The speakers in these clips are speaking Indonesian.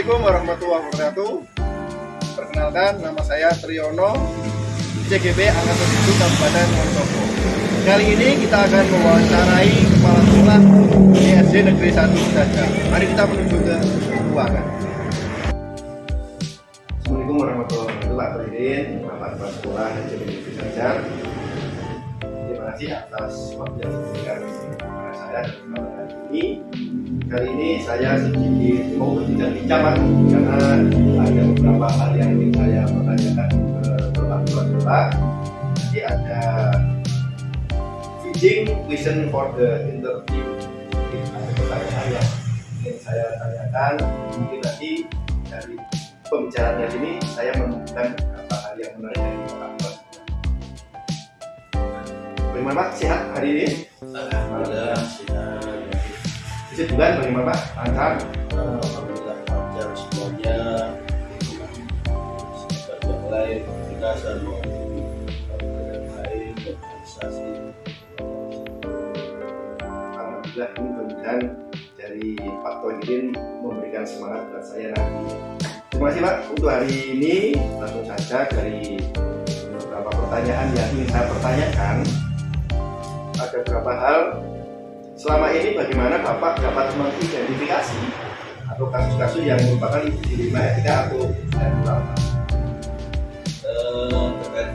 Assalamualaikum warahmatullahi wabarakatuh. Perkenalkan, nama saya Triyono, CGB Angkatan 1 Kabupaten Wonosobo. Kali ini kita akan mewawancarai kepala sekolah di SD Negeri 1 saja. Mari kita menuju ke ruangan. Assalamualaikum warahmatullahi wabarakatuh, Pak Presiden, Bapak Kepala Sekolah SD Negeri Sajar. Terima kasih atas waktu yang diberikan kepada saya pada hari ini. Kali ini saya sedikit mau berbincang-bincang karena ada beberapa hal yang ingin saya pertanyakan ke Bapak Sekolah. Jadi ada teaching question for the interview. Jadi ada pertanyaan yang ingin saya tanyakan. Mungkin nanti dari pembicaraannya sini saya menemukan beberapa hal yang menarik dari Bapak Sekolah. Bagaimana? Sehat hari ini? Alhamdulillah sihat. Bulan bagaimana Pak? Lancar? Alhamdulillah lancar semuanya. Semoga yang lain semua yang lain organisasi. Alhamdulillah ini mudah-mudahan dari Pak Tohidin memberikan semangat buat saya nanti. Terima kasih Pak untuk hari ini langsung saja dari beberapa pertanyaan yang ingin saya pertanyakan ada beberapa hal selama ini bagaimana Bapak dapat mengidentifikasi atau kasus-kasus yang merupakan dilema etika atau moral Eh, terkait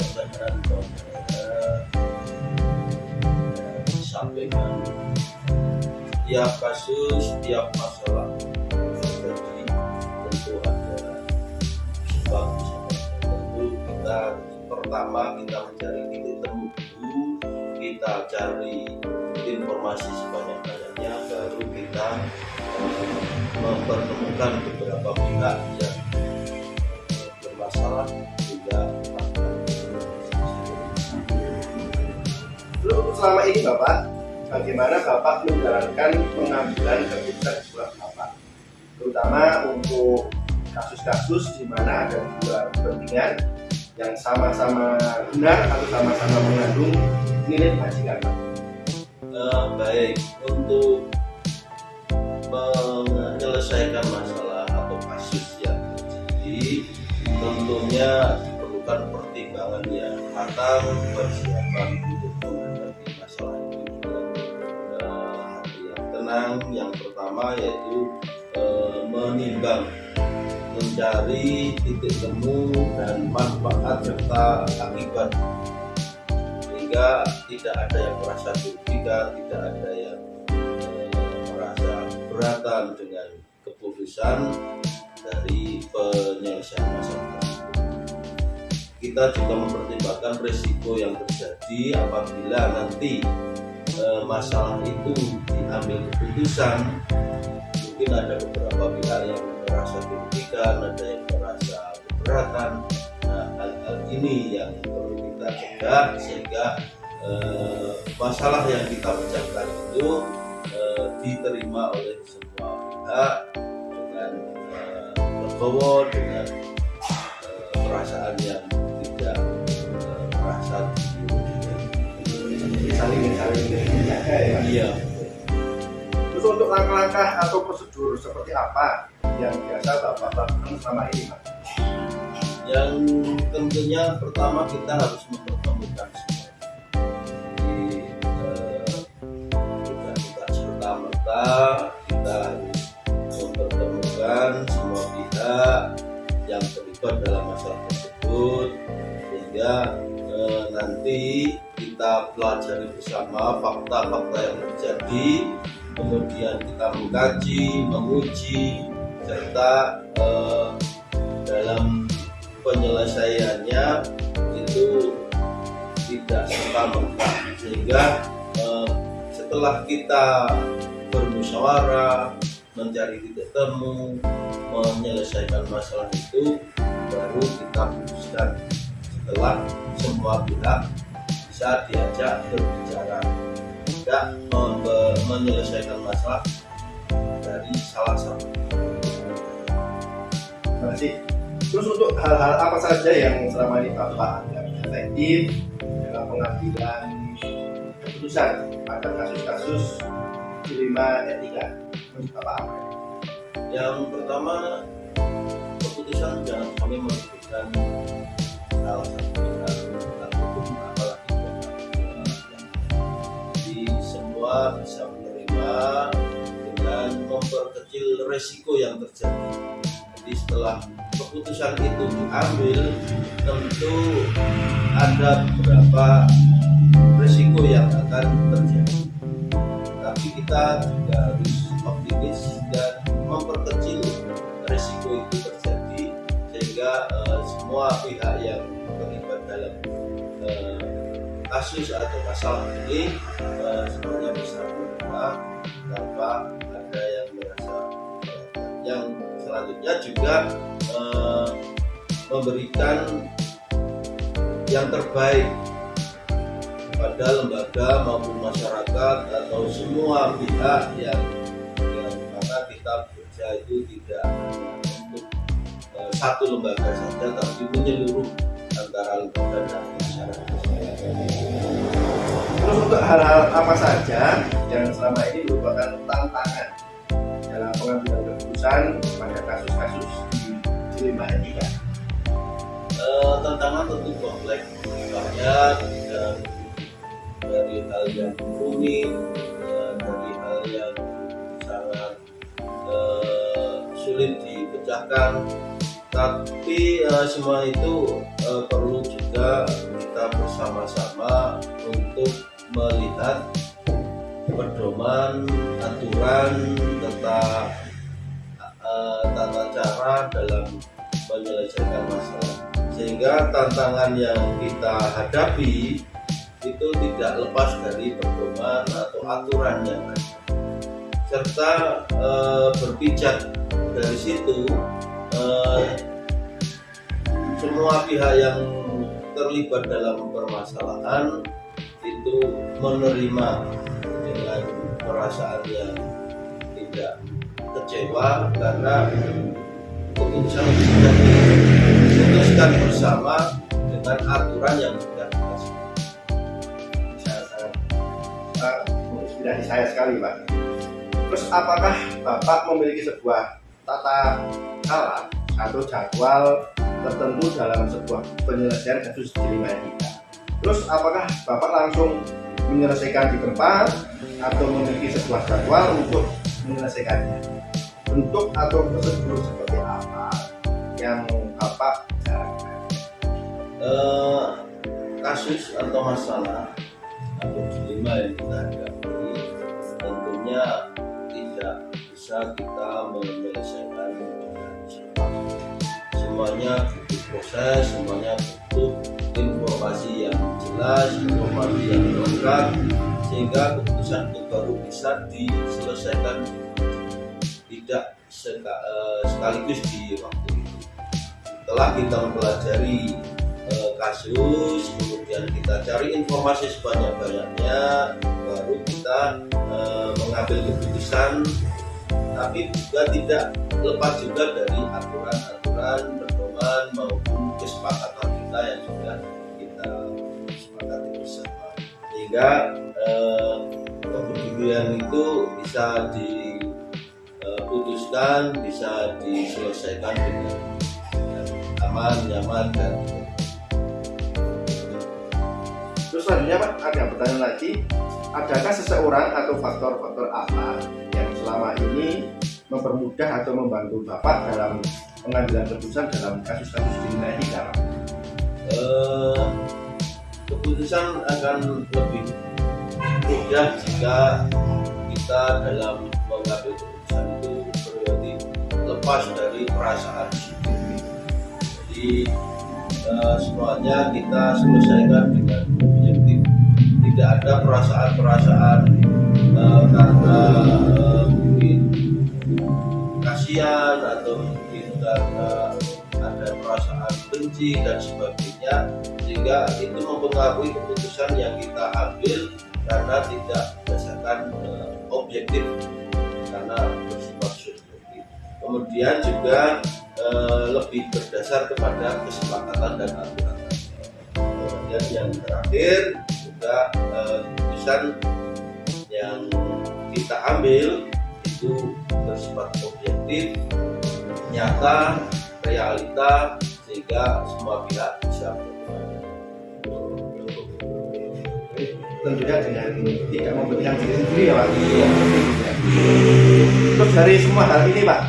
disampaikan tiap kasus, tiap masalah terjadi tentu ada sebab tentu kita pertama kita mencari titik temu kita cari informasi sebanyak-banyaknya baru kita eh, mempertemukan beberapa pihak yang eh, bermasalah juga Lalu selama ini Bapak, bagaimana Bapak menjalankan pengambilan keputusan sekolah Bapak? Terutama untuk kasus-kasus di mana ada dua kepentingan yang sama-sama benar atau sama-sama mengandung nilai kebajikan. Eh, baik untuk menyelesaikan masalah atau kasus yang terjadi tentunya diperlukan pertimbangan yang matang persiapan untuk menghadapi masalah itu hati yang tenang yang pertama yaitu eh, menimbang mencari titik temu dan manfaat serta akibat sehingga tidak ada yang merasa dirugikan, tidak ada yang eh, merasa keberatan dengan keputusan dari penyelesaian masalah. Kita juga mempertimbangkan risiko yang terjadi apabila nanti eh, masalah itu diambil keputusan mungkin ada beberapa pihak yang merasa dirugikan, ada yang merasa keberatan. Nah, hal-hal ini yang perlu kita cegah sehingga eh, masalah yang kita pecahkan itu eh, diterima oleh semua pihak dengan eh, dengan eh, perasaan yang tidak eh, merasa dirugikan. Saling saling menjaga ya. Iya. Terus untuk langkah-langkah atau prosedur seperti apa yang biasa Bapak lakukan selama ini Pak? yang tentunya pertama kita harus mempertemukan semua eh, kita kita harus mempertemukan semua pihak yang terlibat dalam masalah tersebut sehingga eh, nanti kita pelajari bersama fakta-fakta yang terjadi kemudian kita mengkaji menguji serta eh, dalam penyelesaiannya itu tidak serta merta. Sehingga eh, setelah kita bermusyawarah mencari titik temu menyelesaikan masalah itu baru kita putuskan. Setelah semua pihak bisa diajak berbicara. Tidak membe- menyelesaikan masalah dari salah satu kasih. Terus untuk hal-hal apa saja yang selama ini anggap efektif dalam pengambilan keputusan pada kasus-kasus dilema etika apa? yang pertama keputusan jangan kami pihak ataupun apalagi jadi semua bisa dengan memperkecil resiko yang terjadi. Jadi setelah keputusan itu diambil tentu ada beberapa resiko yang akan terjadi. Tapi kita juga harus optimis dan memperkecil resiko itu terjadi sehingga uh, semua pihak yang terlibat dalam uh, kasus atau masalah ini uh, semuanya bisa bergerak tanpa ada yang merasa yang selanjutnya juga uh, memberikan yang terbaik pada lembaga maupun masyarakat atau semua pihak yang yang mana kita bekerja itu tidak untuk uh, satu lembaga saja tapi menyeluruh antara lembaga dan masyarakat. Terus untuk hal-hal apa saja yang selama ini merupakan tantangan dalam pengambilan keputusan pada kasus-kasus di ini kan? Uh, tantangan tentu kompleks banyak dan dari hal yang rumit ya, dari hal yang sangat uh, sulit dipecahkan tapi uh, semua itu uh, perlu juga kita bersama-sama untuk melihat pedoman aturan tentang uh, tata cara dalam menyelesaikan masalah. Sehingga tantangan yang kita hadapi itu tidak lepas dari pedoman atau aturan yang ada. Serta e, berpijak dari situ e, semua pihak yang terlibat dalam permasalahan itu menerima dengan perasaan yang tidak kecewa karena keputusan sudah diputuskan bersama dengan aturan yang sudah menginspirasi saya sekali Pak. Terus apakah Bapak memiliki sebuah tata cara atau jadwal tertentu dalam sebuah penyelesaian kasus di lima kita? Terus apakah Bapak langsung menyelesaikan di tempat atau memiliki sebuah jadwal untuk menyelesaikannya? Bentuk atau prosedur seperti apa yang Bapak jalankan? Uh, kasus atau masalah atau dilema yang kita hadapi tentunya tidak bisa kita menyelesaikan semuanya butuh proses semuanya butuh informasi yang yang lengkap sehingga keputusan itu baru bisa diselesaikan tidak eh, sekaligus di waktu itu. Setelah kita mempelajari eh, kasus kemudian kita cari informasi sebanyak-banyaknya baru kita e, mengambil keputusan tapi juga tidak lepas juga dari aturan-aturan pedoman maupun kesepakatan kita yang sudah sehingga e, kepedulian itu bisa diputuskan bisa diselesaikan dengan aman nyaman dan Terus selanjutnya Pak, ada pertanyaan lagi, adakah seseorang atau faktor-faktor apa yang selama ini mempermudah atau membantu Bapak dalam pengambilan keputusan dalam kasus-kasus kriminal ini Pak? Uh, keputusan akan lebih mudah jika kita dalam mengambil keputusan itu berarti lepas dari perasaan. Jadi uh, semuanya kita selesaikan dengan tidak ada perasaan-perasaan benci dan sebagainya sehingga itu mempengaruhi keputusan yang kita ambil karena tidak berdasarkan uh, objektif karena bersifat subjektif. Kemudian juga uh, lebih berdasar kepada kesepakatan dan aturan. Dan yang terakhir juga eh, keputusan yang kita ambil itu bersifat objektif, nyata realita sehingga semua pihak bisa tentunya dengan tidak membenarkan diri sendiri ya Pak. Terus dari semua hal ini Pak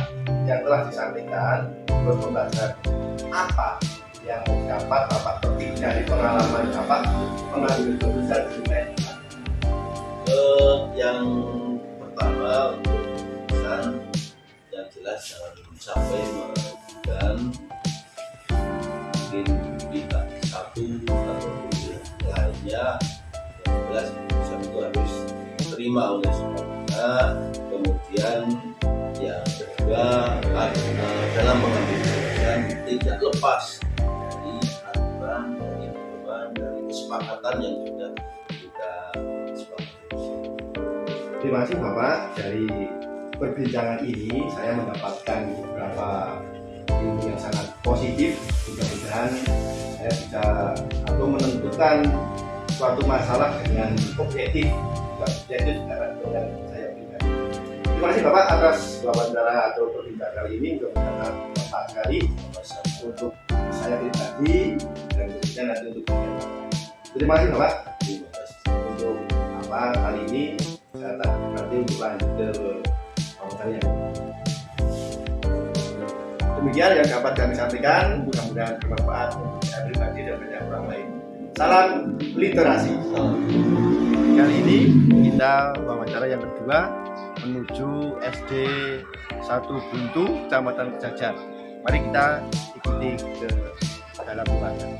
yang telah disampaikan terus pembelajaran apa yang dapat Bapak petik dari pengalaman Bapak mengambil keputusan di Eh, yang pertama untuk pesan yang jelas jangan sampai melakukan mungkin tidak satu atau lainnya jelas keputusan itu harus diterima oleh semua. Pihak kemudian yang kedua dalam mengambil keputusan tidak lepas dari aturan dari pedoman dari kesepakatan yang sudah kita sepakati. Terima kasih Bapak. Dari perbincangan ini saya mendapatkan beberapa ilmu yang sangat positif mudah-mudahan saya bisa atau menentukan suatu masalah dengan objektif karena dengan saya pribadi. Terima kasih Bapak atas wawancara atau perbincangan kali ini. Mudah-mudahan bermanfaat sekali untuk saya pribadi dan tentunya nanti untuk terima kasih Bapak. Untuk apa kali ini. Saya tak nanti untuk lanjut ke yang demikian yang dapat kami sampaikan. Mudah-mudahan bermanfaat. Untuk saya pribadi dan banyak orang lain. Salam literasi. Kali ini kita wawancara yang kedua menuju SD 1 Buntu Kecamatan Kejajar mari kita ikuti ke dalam ruangan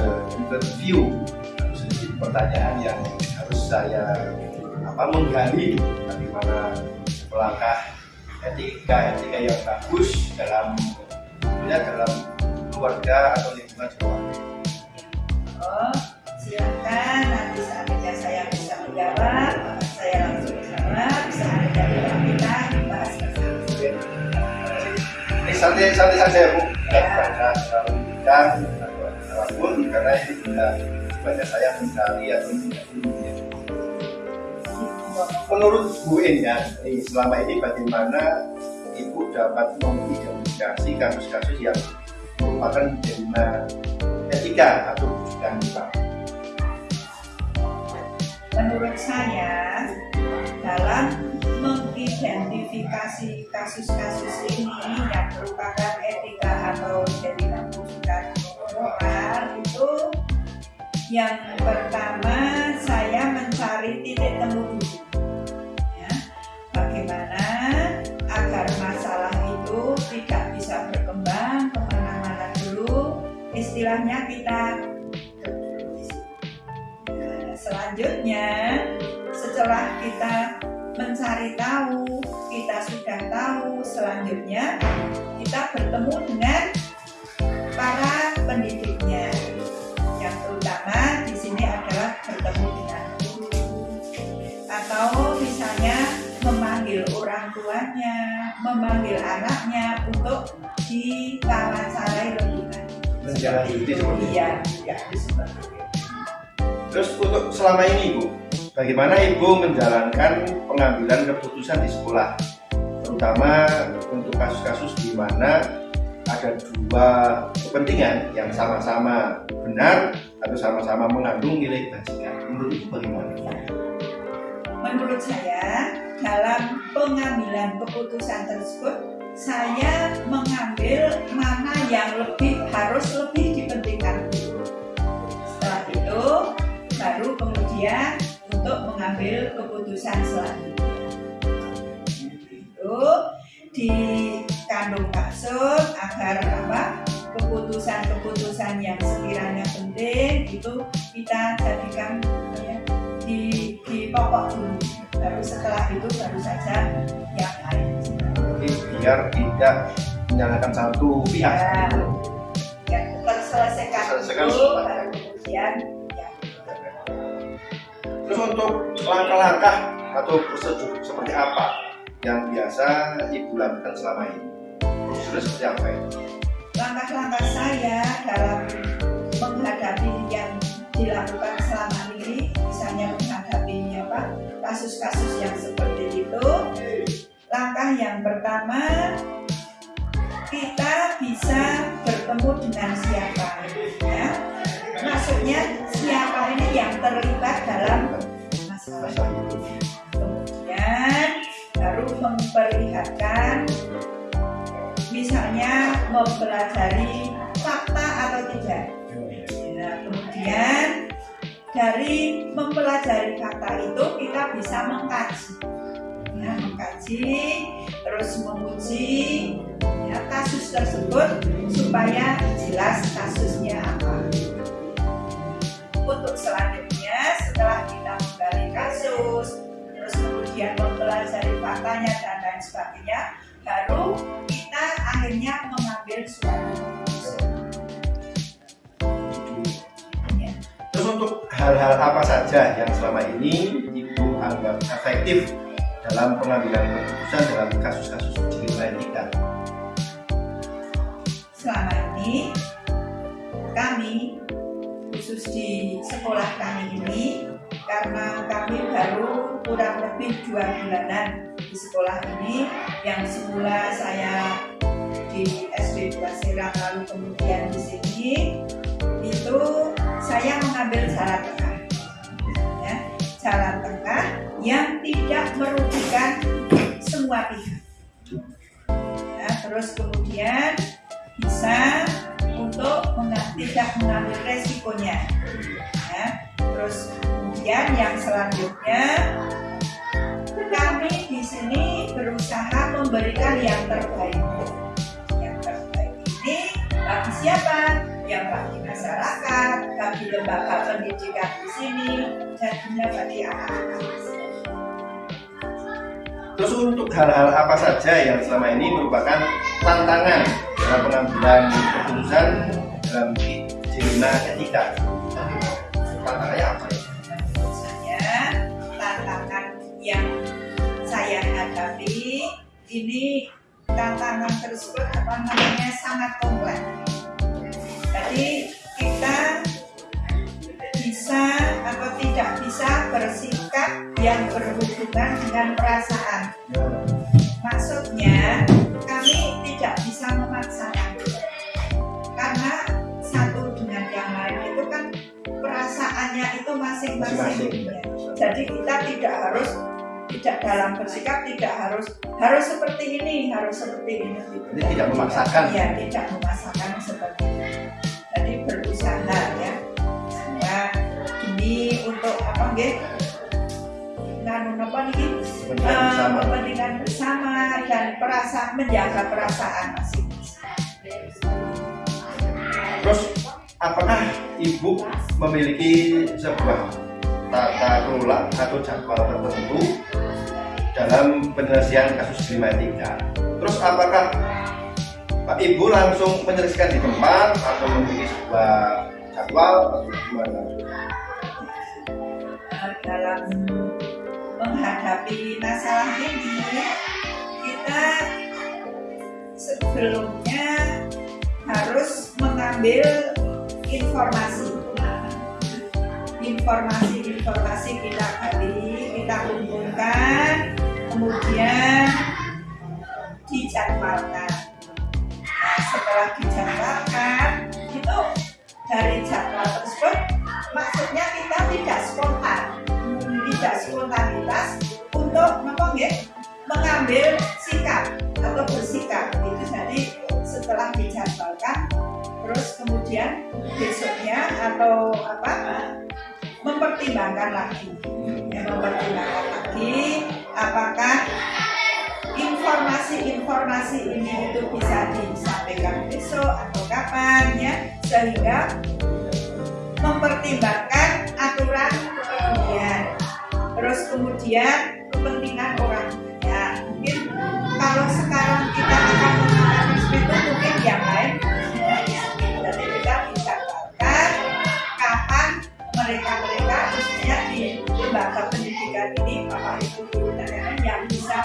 the interview sedikit pertanyaan yang harus saya apa menggali bagaimana melangkah etika etika yang bagus dalam ya dalam keluarga atau lingkungan sekolah. Oh, silakan nanti saatnya saya bisa menjawab, maka saya langsung jawab. Saatnya kalau kita bahas bersama. Ini santai-santai saja ya Bu, tidak usah terlalu apa pun karena ini sudah banyak saya mencari atau tidak Menurut Bu ya, selama ini bagaimana Ibu dapat mengidentifikasi kasus-kasus yang merupakan dilema etika atau bukan? Menurut saya, dalam mengidentifikasi kasus-kasus ini yang merupakan etika atau jadi bukan moral itu yang pertama saya mencari titik temu. Ya, bagaimana agar masalah itu tidak bisa berkembang ke mana-mana dulu istilahnya kita Nah, selanjutnya setelah kita mencari tahu kita sudah tahu selanjutnya kita bertemu dengan para pendidiknya. Yang terutama di sini adalah bertemu dengan guru. Atau misalnya memanggil orang tuanya memanggil anaknya untuk diwawancarai lebih lanjut Menjalani seperti itu. iya ya seperti itu. Terus untuk selama ini Ibu, bagaimana Ibu menjalankan pengambilan keputusan di sekolah? Terutama untuk kasus-kasus di mana ada dua kepentingan yang sama-sama benar atau sama-sama mengandung nilai kebajikan. Menurut Ibu bagaimana? Menurut saya, dalam pengambilan keputusan tersebut, saya mengambil mana yang lebih harus lebih dipentingkan. Setelah itu, baru kemudian untuk mengambil keputusan selanjutnya. Itu di kandung maksud agar apa? Keputusan-keputusan yang sekiranya penting itu kita jadikan ya, di di pokok dulu baru setelah itu baru saja yang lain. Jadi biar tidak menyalahkan satu pihak. ya, ya terselesaikan Selesaikan dulu baru kemudian Terus untuk langkah-langkah atau prosedur seperti apa yang biasa ibu lakukan selama ini? Prosedur seperti apa ya? langkah-langkah saya dalam menghadapi yang dilakukan selama ini misalnya menghadapi apa kasus-kasus yang seperti itu langkah yang pertama kita bisa bertemu dengan siapa ya maksudnya siapa ini yang terlibat kemudian baru memperlihatkan misalnya mempelajari fakta atau tidak. Nah kemudian dari mempelajari fakta itu kita bisa mengkaji. Ya, mengkaji terus menguji ya, kasus tersebut supaya jelas kasusnya apa. Untuk selanjutnya setelah kita kasus terus kemudian mempelajari faktanya dan lain sebagainya baru kita akhirnya mengambil suatu keputusan Ya. Terus untuk hal-hal apa saja yang selama ini ibu anggap efektif dalam pengambilan keputusan dalam kasus-kasus etika? selama ini kami khusus di sekolah kami ini karena kami baru kurang lebih dua bulanan di sekolah ini. Yang semula saya di SD 2 Serang lalu kemudian di sini itu saya mengambil jalan tengah. Ya, jalan tengah yang tidak merugikan semua pihak. Ya, terus kemudian bisa untuk tidak mengambil resikonya. ya. Kemudian yang selanjutnya. Kami di sini berusaha memberikan yang terbaik. Yang terbaik ini bagi siapa? Yang bagi masyarakat. Bagi lembaga pendidikan di sini. Jadinya bagi anak-anak. Terus untuk hal-hal apa saja yang selama ini merupakan tantangan dalam pengambilan keputusan dalam kriminal etika? Hadapi ini tantangan tersebut apa namanya sangat kompleks. Jadi kita bisa atau tidak bisa bersikap yang berhubungan dengan perasaan. Maksudnya kami tidak bisa memaksakan. Karena satu dengan yang lain itu kan perasaannya itu masing-masing. Jadi kita tidak harus tidak dalam bersikap tidak harus harus seperti ini harus seperti ini. Jadi tidak memaksakan. ya tidak memaksakan seperti ini. Jadi berusaha ya. Sehingga ini untuk apa nggih nganu apa nih Kepentingan bersama. kepentingan bersama dan perasa menjaga perasaan masing-masing. Terus apakah ibu memiliki sebuah tata kelola atau jadwal tertentu dalam penyelesaian kasus kriminal etika? Terus apakah Pak Ibu langsung menyelesaikan di tempat atau memiliki sebuah jadwal atau gimana? Dalam menghadapi masalah ini kita sebelumnya harus mengambil informasi informasi-informasi kita gali kita kumpulkan kemudian dijadwalkan. Nah, setelah dijadwalkan itu dari jadwal tersebut maksudnya kita tidak spontan. Tidak spontanitas untuk apa nggih, mengambil sikap atau bersikap. Itu jadi setelah dijadwalkan terus kemudian besoknya atau apa mempertimbangkan lagi mempertimbangkan lagi apakah informasi-informasi ini itu bisa disampaikan besok atau kapan ya. Sehingga mempertimbangkan aturan kemudian. Terus kemudian kepentingan orang mungkin kalau sekarang kita akan menggunakan itu mungkin yang lain jadi kita dijadwalkan kapan mereka-mereka khususnya di lembaga pendidikan ini bapak ibu guru dan lain-lain yang bisa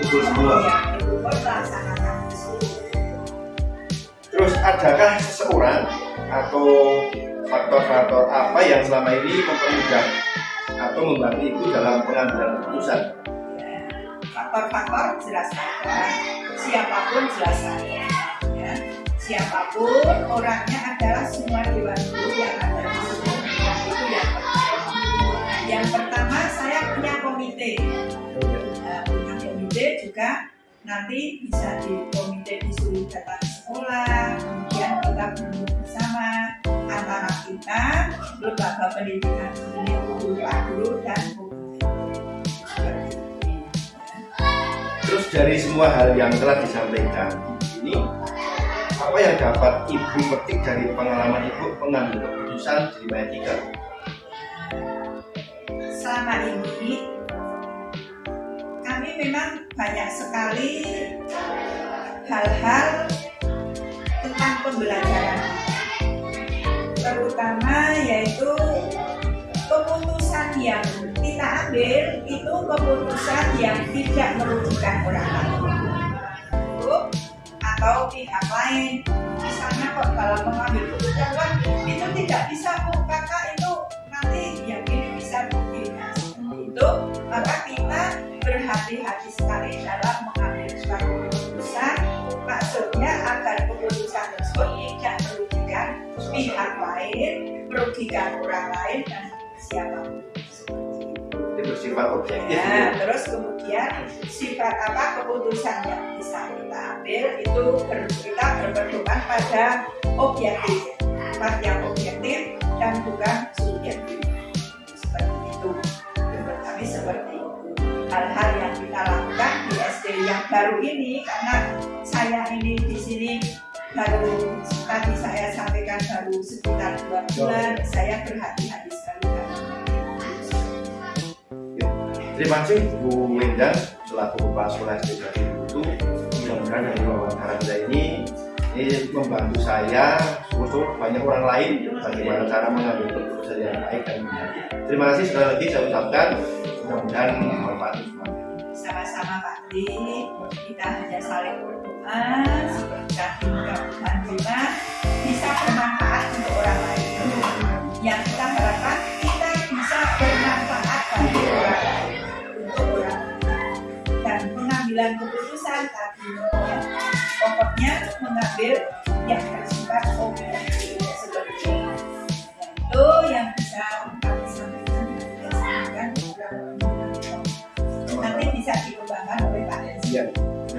semua. ya, melaksanakan. Terus adakah seseorang atau faktor-faktor apa yang selama ini mempermudah atau membantu ibu dalam pengambilan keputusan? Ya, faktor-faktor jelas ada siapa pun jelas ada ya. siapa pun orangnya adalah semua dewan guru yang ada pertama saya punya komite Nah, punya komite juga nanti bisa di komite disuruh datang sekolah kemudian kita duduk bersama antara kita lembaga pendidikan ini guru dan. Terus dari semua hal yang telah disampaikan ini, apa yang dapat ibu petik dari pengalaman ibu mengambil keputusan di Mayatika? Selama ini kami memang banyak sekali hal-hal tentang pembelajaran. Terutama yaitu keputusan yang kita ambil itu keputusan yang tidak merugikan orang lain. Atau pihak lain. Misalnya kok mengambil keputusan itu tidak bisa kok kakak itu maka kita berhati-hati sekali dalam mengambil suatu keputusan maksudnya agar keputusan tersebut tidak merugikan pihak lain merugikan orang lain dan siapa pun Itu bersifat objektif. Ya, terus kemudian sifat apa keputusan yang bisa kita ambil itu ber- kita berpedoman pada objektif, sifat yang objektif dan bukan subjektif. Baru ini karena saya ini di sini baru tadi saya sampaikan baru sekitar dua bulan saya berhati-hati sekali Terima kasih Bu Wendan selaku Kepala Sekolah Jati itu mudah-mudahan dari wawancara kita ini ini membantu saya untuk banyak orang lain bagaimana cara mengambil keputusan yang baik dan benar. Terima kasih sekali lagi saya ucapkan mudah-mudahan bermanfaat kita hanya saling berdoa seperti kita bisa bermanfaat untuk orang lain. Yang kita harapkan kita bisa bermanfaat bagi orang lain untuk orang lain. Dan pengambilan keputusan tadi ya, pokoknya mengambil yang bersifat objektif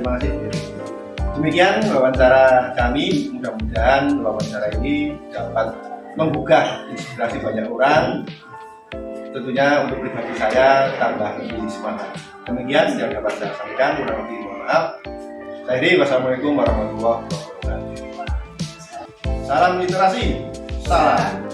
terima kasih. Demikian wawancara kami. Mudah-mudahan wawancara ini dapat menggugah inspirasi banyak orang. Tentunya untuk pribadi saya tambah lebih semangat. Demikian yang dapat saya sampaikan. Kurang lebih mohon maaf. Saya Heri, wassalamualaikum warahmatullahi wabarakatuh. Salam literasi. Salam.